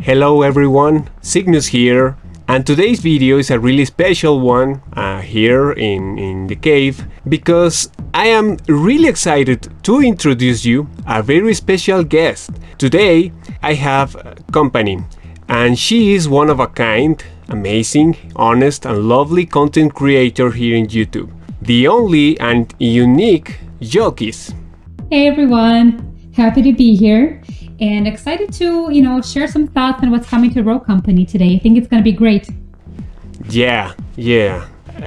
Hello everyone, Cygnus here, and today's video is a really special one uh, here in, in the cave because I am really excited to introduce you a very special guest. Today I have company and she is one of a kind, amazing, honest and lovely content creator here in YouTube. The only and unique Jolkis. Hey everyone, happy to be here and excited to, you know, share some thoughts on what's coming to Rogue Company today. I think it's going to be great. Yeah, yeah.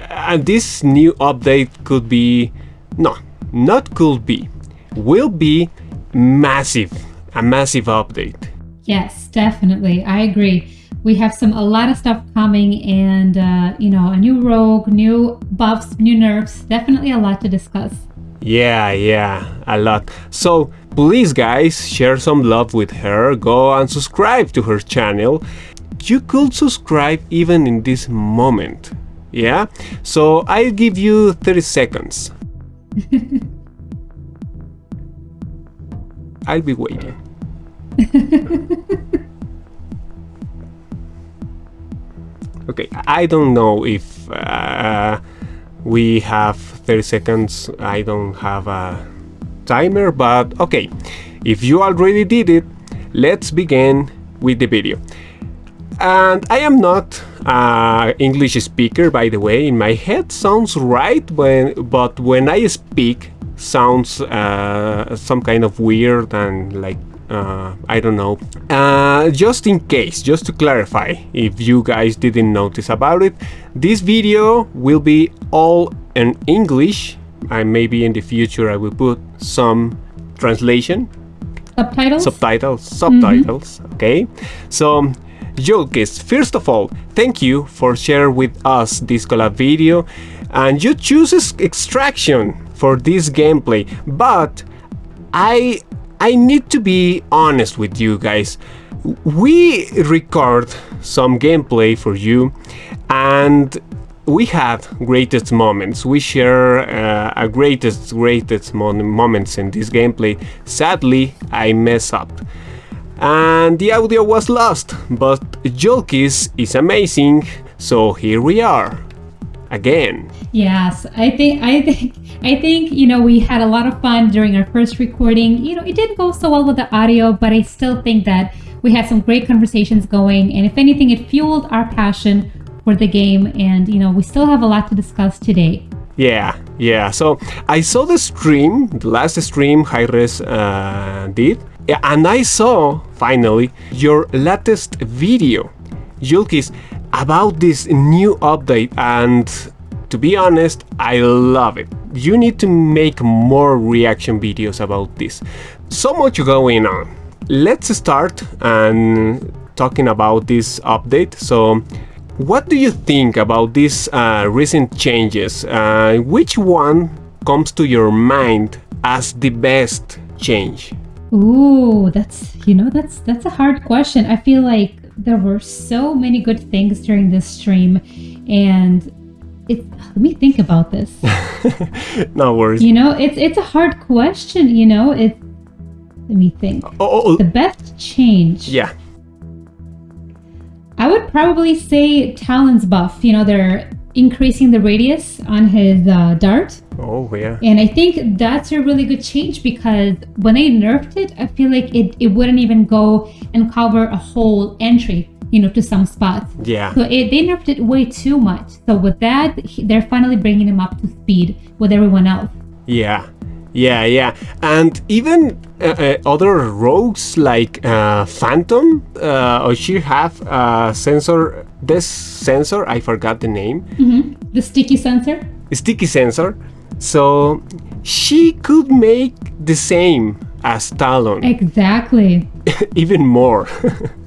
And this new update could be, no, not could be, will be massive, a massive update. Yes, definitely. I agree. We have some a lot of stuff coming and uh, you know, a new rogue, new buffs, new nerfs, definitely a lot to discuss. Yeah, yeah, a lot. So please guys, share some love with her, go and subscribe to her channel. You could subscribe even in this moment. Yeah? So I'll give you 30 seconds. I'll be waiting. okay, I don't know if uh, we have 30 seconds. I don't have a timer, but okay. If you already did it, let's begin with the video. And I am not an English speaker, by the way. In my head sounds right, when, but when I speak, sounds uh, some kind of weird and like uh, I don't know. Uh, just in case, just to clarify, if you guys didn't notice about it, this video will be all in English. And maybe in the future I will put some translation. Subtitles? Subtitles, subtitles, mm -hmm. okay? So, Jolkis, first of all, thank you for sharing with us this collab video. And you choose extraction for this gameplay, but I I need to be honest with you guys. We record some gameplay for you and we have greatest moments. We share uh, a greatest, greatest moments in this gameplay. Sadly, I mess up. And the audio was lost, but Jolkis is amazing, so here we are. Again. Yes, I think I think I think, you know, we had a lot of fun during our first recording. You know, it didn't go so well with the audio, but I still think that we had some great conversations going. And if anything, it fueled our passion for the game. And, you know, we still have a lot to discuss today. Yeah, yeah. So I saw the stream, the last stream Hi-Rez uh, did. And I saw, finally, your latest video, Jolkis, about this new update. And to be honest, I love it. You need to make more reaction videos about this. So much going on. Let's start and talking about this update. So what do you think about these uh, recent changes? Uh, which one comes to your mind as the best change? Ooh, that's you know that's that's a hard question. I feel like there were so many good things during this stream and it, let me think about this. no worries. You know, it's it's a hard question. You know, it. Let me think. Oh, oh, oh. The best change. Yeah. I would probably say Talon's buff. You know, they're increasing the radius on his uh, dart. Oh yeah. And I think that's a really good change because when they nerfed it, I feel like it, it wouldn't even go and cover a whole entry you know, to some spots. Yeah. So it, they nerfed it way too much. So with that, they're finally bringing him up to speed with everyone else. Yeah. Yeah, yeah, and even uh, uh, other rogues like uh, Phantom, uh, or she have a sensor. This sensor, I forgot the name. Mm -hmm. The sticky sensor. Sticky sensor. So she could make the same as Talon. Exactly. even more.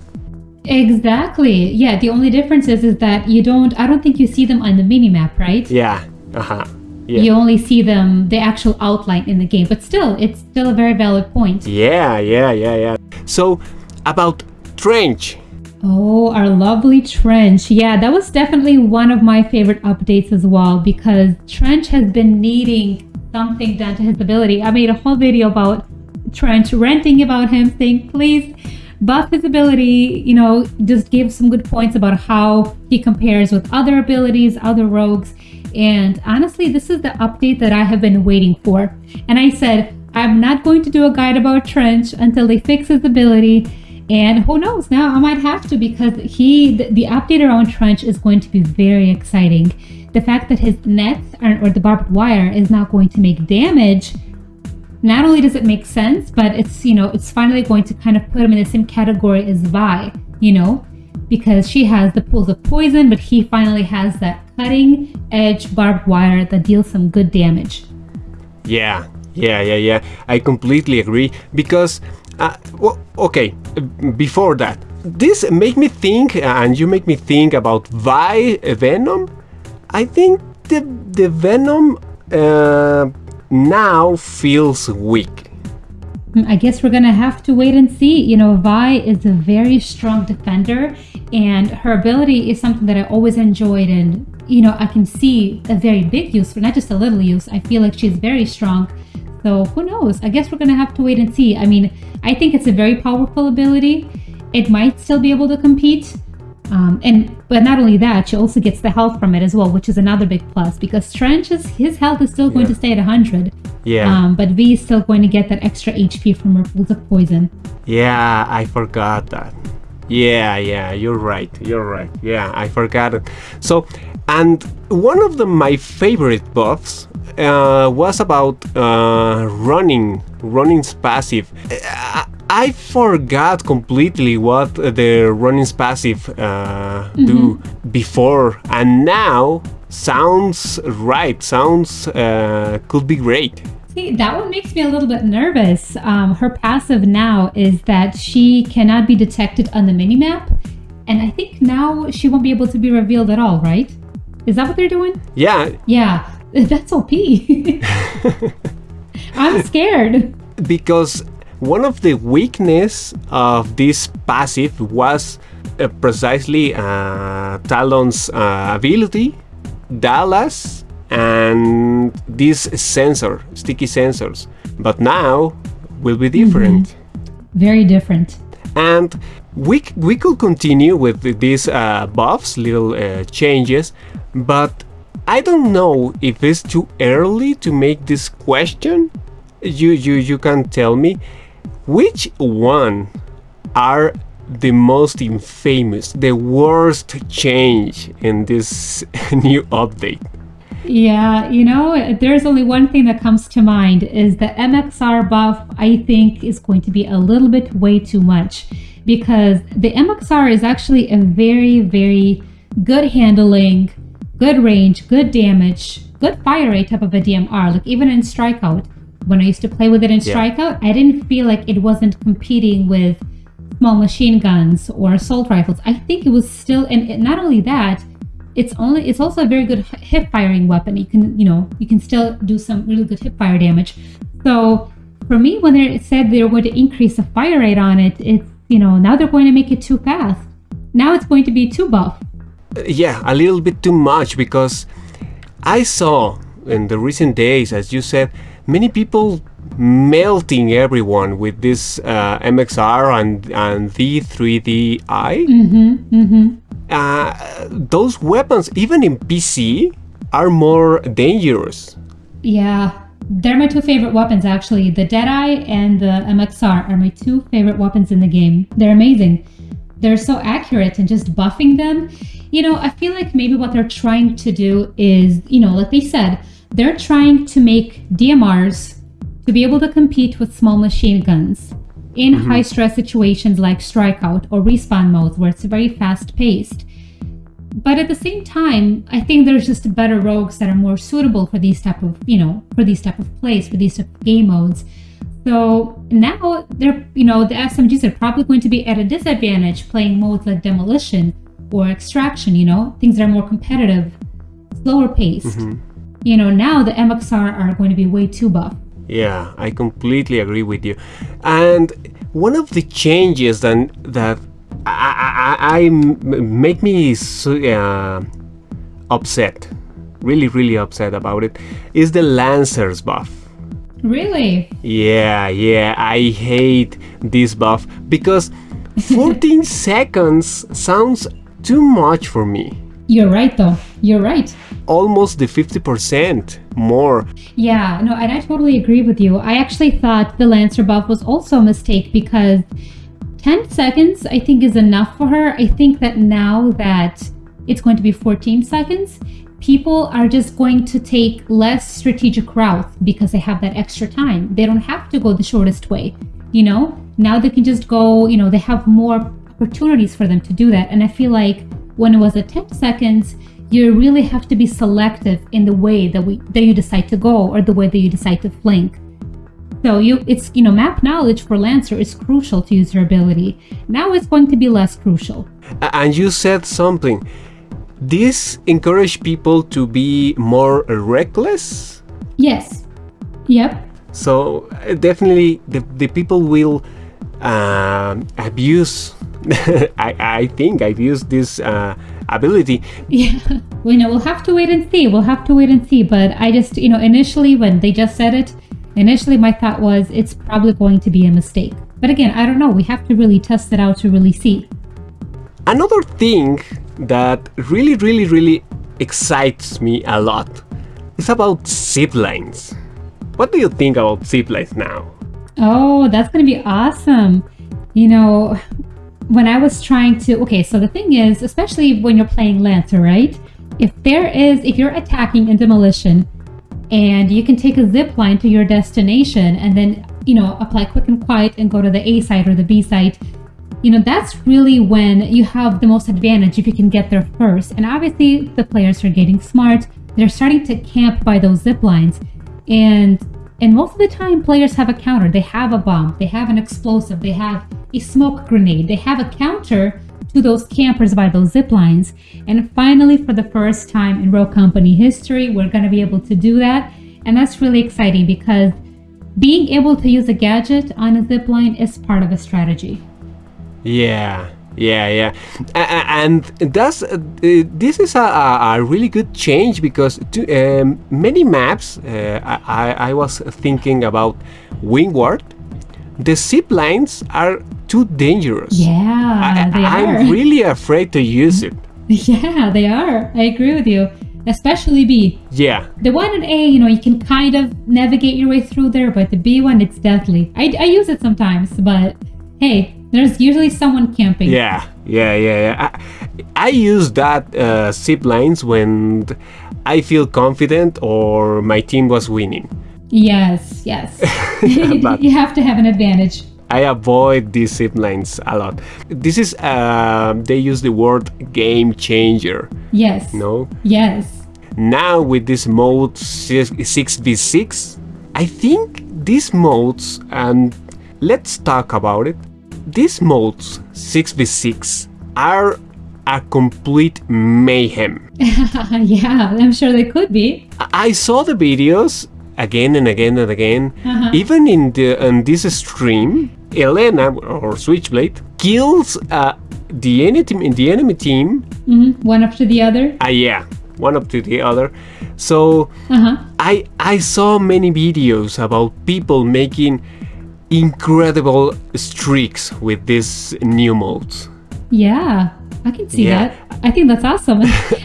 Exactly. Yeah. The only difference is, is that you don't, I don't think you see them on the mini map, right? Yeah. Uh-huh. Yeah. You only see them, the actual outline in the game, but still, it's still a very valid point. Yeah, yeah, yeah, yeah. So, about Trench. Oh, our lovely Trench. Yeah, that was definitely one of my favorite updates as well because Trench has been needing something done to his ability. I made a whole video about Trench ranting about him, saying, please buff his ability, you know, just gave some good points about how he compares with other abilities, other rogues. And honestly, this is the update that I have been waiting for. And I said, I'm not going to do a guide about Trench until they fix his ability. And who knows, now I might have to because he, the, the update around Trench is going to be very exciting. The fact that his nets or the barbed wire is not going to make damage not only does it make sense, but it's, you know, it's finally going to kind of put him in the same category as Vy, you know, because she has the pools of poison, but he finally has that cutting edge barbed wire that deals some good damage. Yeah, yeah, yeah, yeah. I completely agree because, uh, well, okay, before that, this make me think, and you make me think about Vy Venom. I think the the Venom uh, now feels weak. Hmm, I guess we're gonna have to wait and see. You know, Vy is a very strong defender, and her ability is something that I always enjoyed, and you know, I can see a very big use for not just a little use. I feel like she's very strong. So who knows? I guess we're gonna have to wait and see. I mean, I think it's a very powerful ability. It might still be able to compete, um, and but not only that, she also gets the health from it as well, which is another big plus because Trench's his health is still going yeah. to stay at 100. Yeah. Um, but Vy is still going to get that extra HP from her pools of poison. Yeah, I forgot that. Yeah, yeah, you're right. You're right. Yeah, I forgot it. So, and one of the, my favorite buffs uh, was about uh, running, Ronin's passive. Uh, I forgot completely what the Ronin's passive uh, do before, and now sounds right. Sounds uh, could be great. See, that one makes me a little bit nervous. Um, her passive now is that she cannot be detected on the minimap, and I think now she won't be able to be revealed at all. Right? Is that what they're doing? Yeah. Yeah, that's OP. I'm scared because one of the weakness of this passive was uh, precisely uh, Talon's uh, ability, Dallas, and this sensor, sticky sensors. But now will be different. Mm-hmm. Very different. And we, we could continue with these uh, buffs, little uh, changes, but I don't know if it's too early to make this question. You, you, you can tell me which one are the most infamous, the worst change in this new update? Yeah, you know, there's only one thing that comes to mind is the MXR buff I think is going to be a little bit way too much because the MXR is actually a very, very good handling, good range, good damage, good fire rate type of a DMR. Like even in Strikeout, when I used to play with it in Strikeout, yeah. I didn't feel like it wasn't competing with small machine guns or assault rifles. I think it was still, and it, not only that, it's only it's also a very good hip firing weapon. You can you know you can still do some really good hip fire damage. So for me, when they said they were going to increase the fire rate on it, it's you know now they're going to make it too fast. Now it's going to be too buff. Uh, yeah, a little bit too much because I saw in the recent days, as you said, many people melting everyone with this uh, MXR and, and V3DI. Mm-hmm, mm-hmm. Uh, those weapons, even in PC, are more dangerous. Yeah, they're my two favorite weapons actually. The Deadeye and the MXR are my two favorite weapons in the game. They're amazing. They're so accurate and just buffing them. You know, I feel like maybe what they're trying to do is, you know, like they said, they're trying to make DMRs to be able to compete with small machine guns in mm-hmm. high stress situations like strikeout or respawn modes where it's very fast paced. But at the same time, I think there's just better rogues that are more suitable for these type of, you know, for these type of plays, for these type of game modes. So now they're, you know, the SMGs are probably going to be at a disadvantage playing modes like demolition or extraction, you know, things that are more competitive, slower paced. Mm-hmm you know, now the MXR are going to be way too buff. Yeah, I completely agree with you. And one of the changes that that I, I, I make me uh, upset, really, really upset about it, is the Lancers buff. Really? Yeah, yeah, I hate this buff because 14 seconds sounds too much for me. You're right, though. You're right. Almost the 50% more. Yeah, no, and I totally agree with you. I actually thought the Lancer buff was also a mistake because 10 seconds, I think, is enough for her. I think that now that it's going to be 14 seconds, people are just going to take less strategic routes because they have that extra time. They don't have to go the shortest way, you know? Now they can just go, you know, they have more opportunities for them to do that. And I feel like when it was at 10 seconds, you really have to be selective in the way that we that you decide to go or the way that you decide to flank. So you it's you know map knowledge for Lancer is crucial to user ability. Now it's going to be less crucial. And you said something. This encourage people to be more reckless. Yes. Yep. So uh, definitely the, the people will um, abuse. I, think I've used this uh, ability. Yeah. We know we'll have to wait and see. We'll have to wait and see. But I just you know initially when they just said it, initially my thought was it's probably going to be a mistake. But again, I don't know. We have to really test it out to really see. Another thing that really, really, really excites me a lot is about zip lines. What do you think about zip lines now? Oh, that's going to be awesome. You know, when I was trying to, okay, so the thing is, especially when you're playing Lancer, right? If there is, if you're attacking in demolition and you can take a zip line to your destination and then, you know, apply quick and quiet and go to the A site or the B site, you know, that's really when you have the most advantage if you can get there first. And obviously, the players are getting smart. They're starting to camp by those zip lines. And and most of the time, players have a counter. They have a bomb, they have an explosive, they have a smoke grenade, they have a counter to those campers by those zip lines. And finally, for the first time in Rogue Company history, we're going to be able to do that. And that's really exciting because being able to use a gadget on a zip line is part of a strategy. Yeah, yeah, yeah, and that's uh, this is a, a, really good change because to, um, many maps uh, I, I was thinking about Windward. The zip lines are too dangerous. Yeah, I, they are. I'm really afraid to use it. yeah, they are. I agree with you. Especially B. Yeah, The one in A, you know, you can kind of navigate your way through there, but the B one, it's deathly. I, I use it sometimes, but hey, there's usually someone camping. yeah, yeah, yeah. yeah. I, I use that uh, zip lines when I feel confident or my team was winning. Yes, yes. You have to have an advantage. I avoid these zip lines a lot. This is uh, they use the word game changer. Yes. No, Yes. now with this mode six v six, I think these modes and let's talk about it. These modes six v six are a complete mayhem. yeah, I'm sure they could be. I saw the videos again and again and again. Uh-huh. Even in the in this stream, Elena or Switchblade kills uh, the enemy the enemy team. hmm One after the other. Uh, yeah, one up to the other. So Uh huh. I I saw many videos about people making incredible streaks with these new modes. Yeah, I can see Yeah. that. I think that's awesome.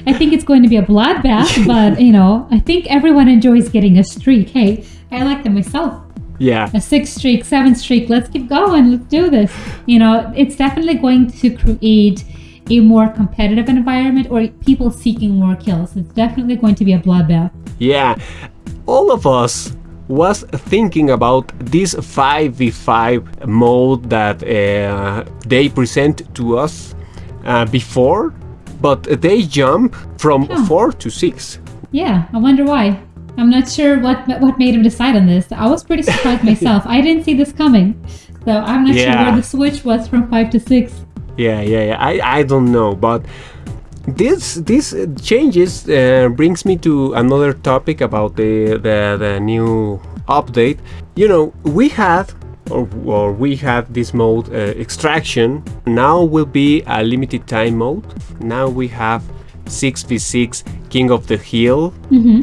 I think it's going to be a bloodbath, but you know, I think everyone enjoys getting a streak. Hey, I like them myself. Yeah, A six streak, seven streak. Let's keep going. Let's do this. You know, it's definitely going to create a more competitive environment or people seeking more kills. It's definitely going to be a bloodbath. yeah. All of us was thinking about this 5v5 mode that uh, they present to us uh, before, but they jump from Huh. 4 to 6. Yeah, I wonder why. I'm not sure what what made him decide on this. I was pretty surprised myself. I didn't see this coming. So I'm not sure where the switch was from 5 to 6. Yeah, yeah, yeah. I, I don't know, but this this changes uh, brings me to another topic about the, the the new update. You know, we had or, or we had this mode uh, extraction. Now will be a limited time mode. Now we have 6v6 King of the Hill. hmm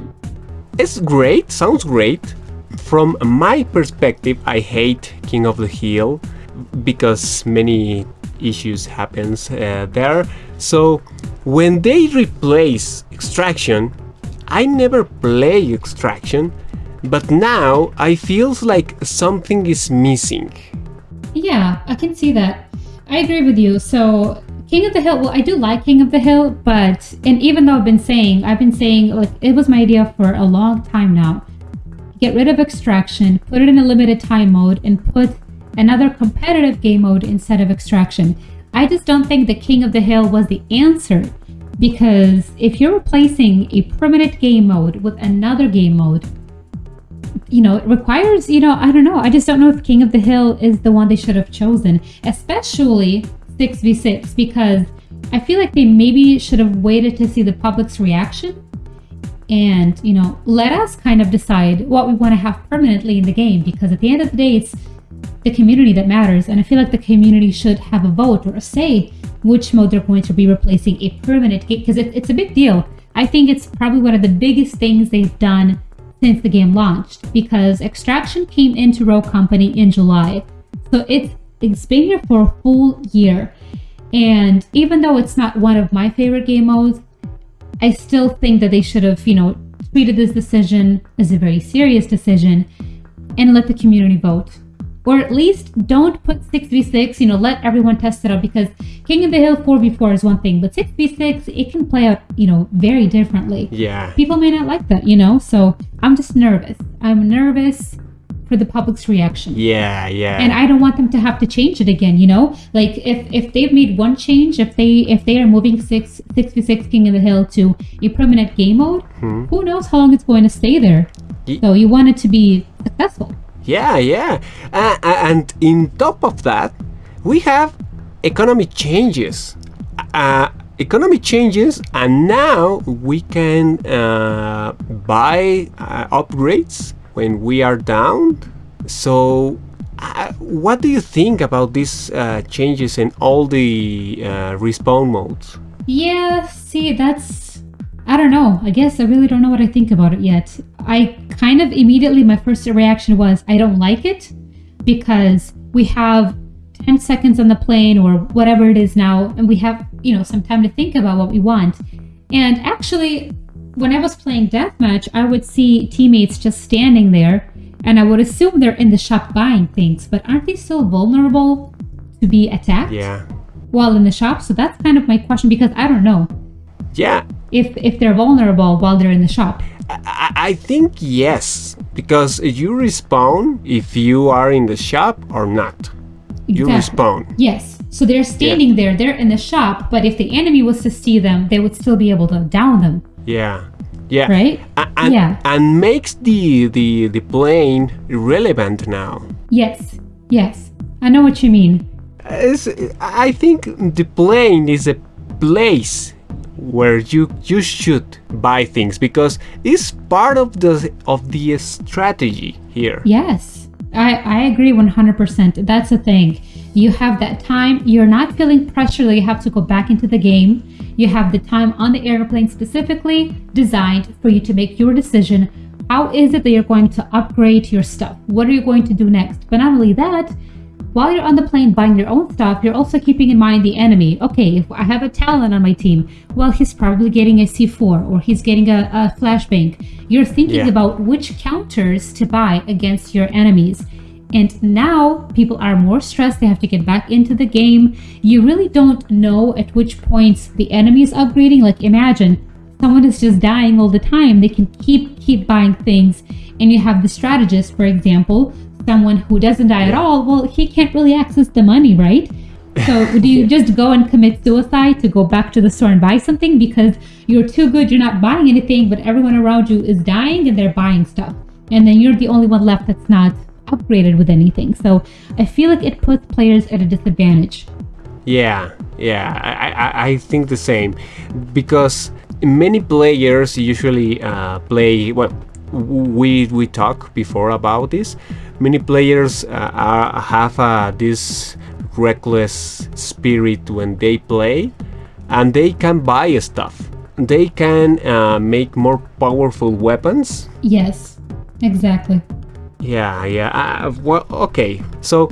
It's great, sounds great. From my perspective, I hate King of the Hill because many issues happens uh, there. So when they replace extraction, I never play extraction, but now I feels like something is missing. Yeah, I can see that. I agree with you. So King of the Hill, well, I do like King of the Hill, but and even though I've been saying, I've been saying like it was my idea for a long time now. Get rid of extraction, put it in a limited time mode, and put another competitive game mode instead of extraction. I just don't think the King of the Hill was the answer because if you're replacing a permanent game mode with another game mode, you know, it requires, you know, I don't know. I just don't know if King of the Hill is the one they should have chosen, especially 6v6, because I feel like they maybe should have waited to see the public's reaction and, you know, let us kind of decide what we want to have permanently in the game, because at the end of the day, it's the community that matters. And I feel like the community should have a vote or a say which mode they're going to be replacing a permanent game, because it, it's a big deal. I think it's probably one of the biggest things they've done since the game launched because Extraction came into Rogue Company in July. So it's it's been here for a full year. And even though it's not one of my favorite game modes, I still think that they should have, you know, treated this decision as a very serious decision and let the community vote. Or at least don't put 6v6, you know, let everyone test it out because King of the Hill 4v4 is one thing, but 6v6, it can play out, you know, very differently. Yeah. People may not like that, you know? So I'm just nervous. I'm nervous for the public's reaction. Yeah, yeah. And I don't want them to have to change it again, you know? Like if if they've made one change, if they if they are moving six six v six King of the Hill to a permanent game mode, hmm. who knows how long it's going to stay there. Ye- So you want it to be successful. Yeah, yeah. Uh, and in top of that, we have economy changes. Uh, economy changes, and now we can uh, buy uh, upgrades when we are down. So, uh, what do you think about these uh, changes in all the uh, respawn modes? Yeah, see, that's. I don't know. I guess I really don't know what I think about it yet. I kind of immediately, my first reaction was I don't like it because we have 10 seconds on the plane or whatever it is now, and we have, you know, some time to think about what we want. And actually, when I was playing Deathmatch, I would see teammates just standing there, and I would assume they're in the shop buying things, but aren't they still vulnerable to be attacked Yeah, while in the shop? So that's kind of my question because I don't know yeah. If if they're vulnerable while they're in the shop. I, I think yes, because you respawn if you are in the shop or not. You Exactly. respawn. Yes. So they're standing there, they're in the shop, but if the enemy was to see them, they would still be able to down them, Yeah, yeah. right? And, Yeah. and makes the, the the plane irrelevant now. Yes. Yes. I know what you mean. It's- I think the plane is a place where you you should buy things because it's part of the of the strategy here. Yes. I, I agree 100%. That's the thing. You have that time. You're not feeling pressure that you have to go back into the game. You have the time on the airplane specifically designed for you to make your decision. How is it that you're going to upgrade your stuff? What are you going to do next? But not only that, while you're on the plane buying your own stuff, you're also keeping in mind the enemy. Okay, if I have a Talon on my team, well, he's probably getting a C4 or he's getting a, a flashbang. You're thinking Yeah. about which counters to buy against your enemies. And now people are more stressed. They have to get back into the game. You really don't know at which points the enemy is upgrading. Like imagine someone is just dying all the time. They can keep keep buying things. And you have the strategist, for example, someone who doesn't die at all. Well, he can't really access the money, right? So do you just go and commit suicide to go back to the store and buy something because you're too good, you're not buying anything, but everyone around you is dying and they're buying stuff. And then you're the only one left that's not upgraded with anything. So I feel like it puts players at a disadvantage. Yeah, yeah, I, I, I think the same because many players usually uh, play. Well, we we talk before about this. Many players uh, are, have uh, this reckless spirit when they play, and they can buy stuff. They can uh, make more powerful weapons. Yes, exactly. Yeah, yeah. Uh, well, okay. So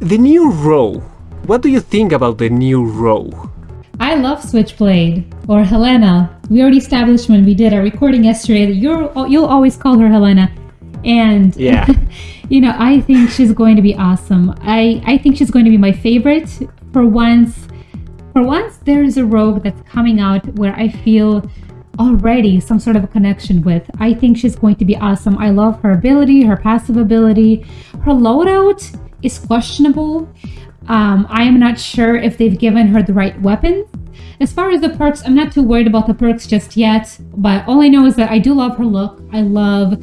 the new row what do you think about the new Rogue? I love Switchblade or Helena. We already established when we did our recording yesterday that you're you'll always call her Helena. And Yeah. you know, I think she's going to be awesome. I I think she's going to be my favorite for once. For once there is a rogue that's coming out where I feel already some sort of a connection with. I think she's going to be awesome. I love her ability, her passive ability. Her loadout is questionable. Um, I am not sure if they've given her the right weapons. As far as the perks, I'm not too worried about the perks just yet, but all I know is that I do love her look. I love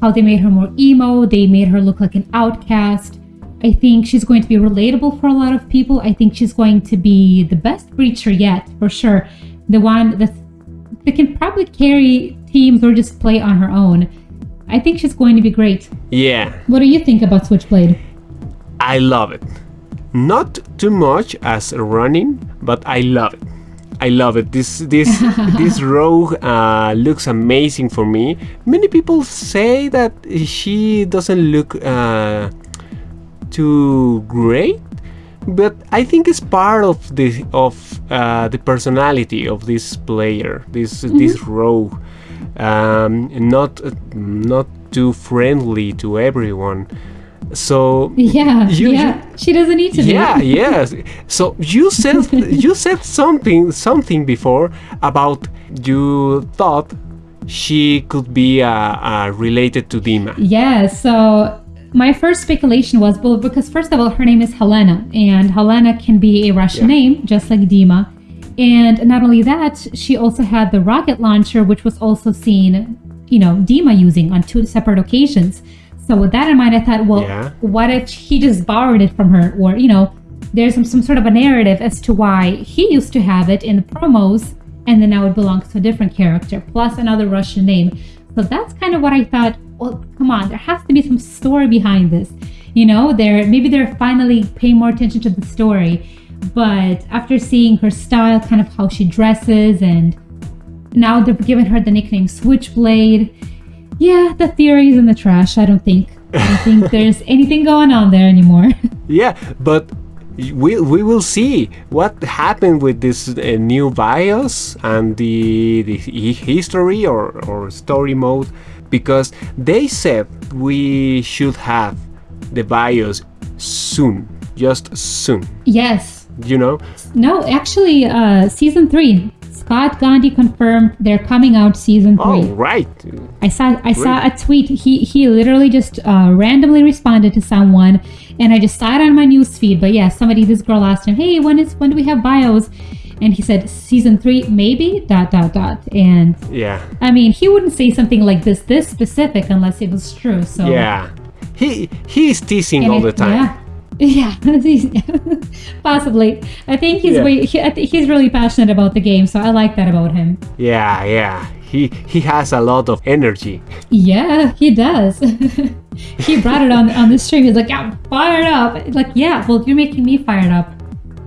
how they made her more emo, they made her look like an outcast. I think she's going to be relatable for a lot of people. I think she's going to be the best breacher yet, for sure. The one that, that can probably carry teams or just play on her own. I think she's going to be great. Yeah, What do you think about Switchblade? I love it. Not too much as Ronin, but I love it. I love it. This this this rogue uh, looks amazing for me. Many people say that she doesn't look uh, too great, but I think it's part of the of uh, the personality of this player. This this rogue, um, not not too friendly to everyone. So Yeah, You- yeah. she doesn't need to yeah yes so you said you said something something before about you thought she could be uh, uh, related to dima Yeah, so my first speculation was well, because first of all, her name is Helena, and Helena can be a Russian Yeah. name, just like Dima. And not only that, she also had the rocket launcher, which was also seen, you know, Dima using on two separate occasions. So with that in mind, I thought, well, Yeah. what if he just borrowed it from her, or you know, there's some, some sort of a narrative as to why he used to have it in the promos, and then now it belongs to a different character, plus another Russian name. So that's kind of what I thought. Well, come on, there has to be some story behind this. You know, they're maybe they're finally paying more attention to the story. But after seeing her style, kind of how she dresses, and now they're giving her the nickname Switchblade. Yeah, the theory is in the trash. I don't think. I don't think there's anything going on there anymore. yeah but we, we will see what happened with this uh, new bios and the, the history or, or story mode because they said we should have the bios soon just soon yes. you know No, actually, uh, season three. Scott Gandhi confirmed they're coming out season three. oh right I saw I saw a tweet. He he literally just uh, randomly responded to someone, and I just saw it on my news feed. But yeah, somebody this girl asked him, "Hey, when is when do we have bios?" And he said, "Season three, maybe." Dot dot dot. And yeah I mean, he wouldn't say something like this this specific unless it was true. So Yeah, he he's teasing all it- the time. Yeah. Yeah, possibly. I think he's Yeah. way, he, he's really passionate about the game, so I like that about him. Yeah, yeah. He he has a lot of energy. Yeah, he does. he brought it on on the stream. He's like, "I'm fired up." Like, yeah, well, you're making me fired up.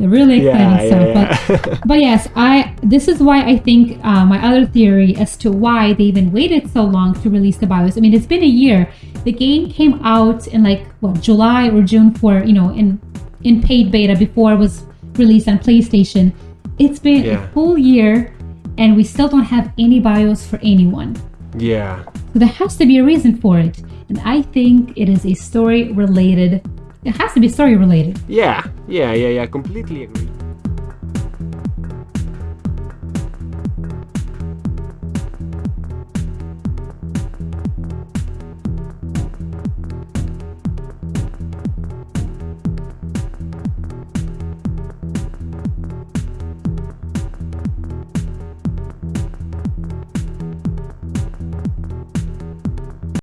Really exciting Yeah, stuff. yeah, But, but yes, I. This is why I think uh, my other theory as to why they even waited so long to release the BIOS. I mean, it's been a year. The game came out in like what July or June for you know in in paid beta before it was released on PlayStation. It's been Yeah. a full year, and we still don't have any BIOS for anyone. Yeah, So there has to be a reason for it. And I think it is a story related. It has to be story related. yeah, yeah, yeah, yeah. Completely agree.